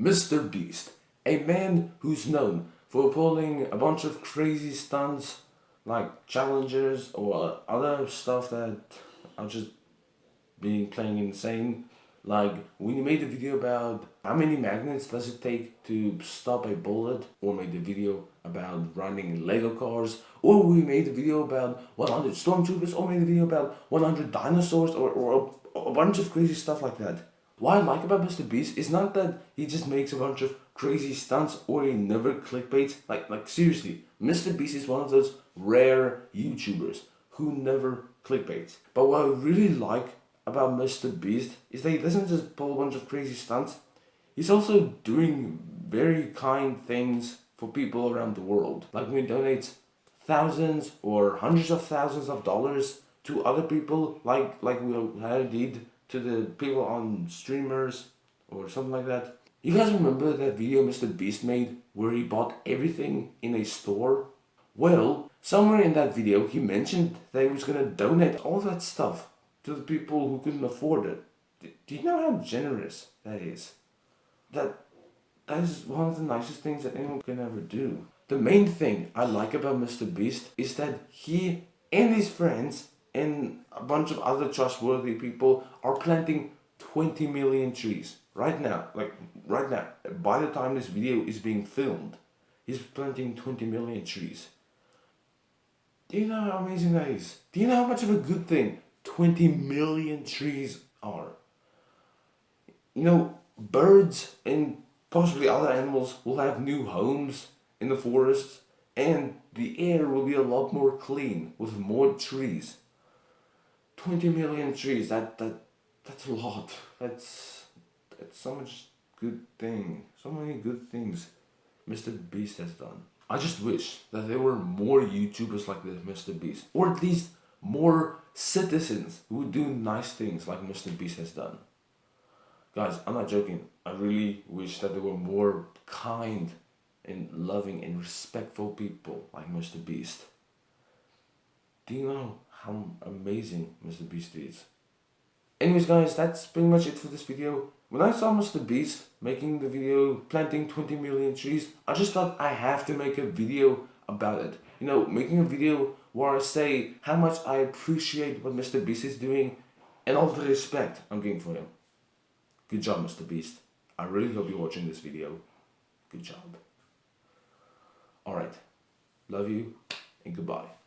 Mr. Beast, a man who's known for pulling a bunch of crazy stunts like challengers or other stuff that are just being playing insane. Like when you made a video about how many magnets does it take to stop a bullet or made a video about running Lego cars or we made a video about 100 stormtroopers or made a video about 100 dinosaurs or, or a, a bunch of crazy stuff like that. What I like about Mr. Beast is not that he just makes a bunch of crazy stunts or he never clickbaits. Like, like seriously, Mr. Beast is one of those rare YouTubers who never clickbaits. But what I really like about Mr. Beast is that he doesn't just pull a bunch of crazy stunts. He's also doing very kind things for people around the world. Like when he donates thousands or hundreds of thousands of dollars to other people like like we did to the people on streamers or something like that. You guys remember that video Mr. Beast made where he bought everything in a store? Well, somewhere in that video he mentioned that he was gonna donate all that stuff to the people who couldn't afford it. Do you know how generous that is? That that is one of the nicest things that anyone can ever do. The main thing I like about Mr. Beast is that he and his friends and a bunch of other trustworthy people are planting 20 million trees right now like right now. By the time this video is being filmed he's planting 20 million trees. Do you know how amazing that is? Do you know how much of a good thing 20 million trees are? You know birds and possibly other animals will have new homes in the forests and the air will be a lot more clean with more trees 20 million trees, that, that, that's a lot. That's, that's so much good thing. So many good things Mr. Beast has done. I just wish that there were more YouTubers like this Mr. Beast. Or at least more citizens who do nice things like Mr. Beast has done. Guys, I'm not joking. I really wish that there were more kind and loving and respectful people like Mr. Beast. Do you know how amazing Mr. Beast is. Anyways guys, that's pretty much it for this video. When I saw Mr. Beast making the video planting 20 million trees, I just thought I have to make a video about it. You know, making a video where I say how much I appreciate what Mr. Beast is doing and all the respect I'm getting for him. Good job, Mr. Beast. I really hope you're watching this video. Good job. Alright. Love you and goodbye.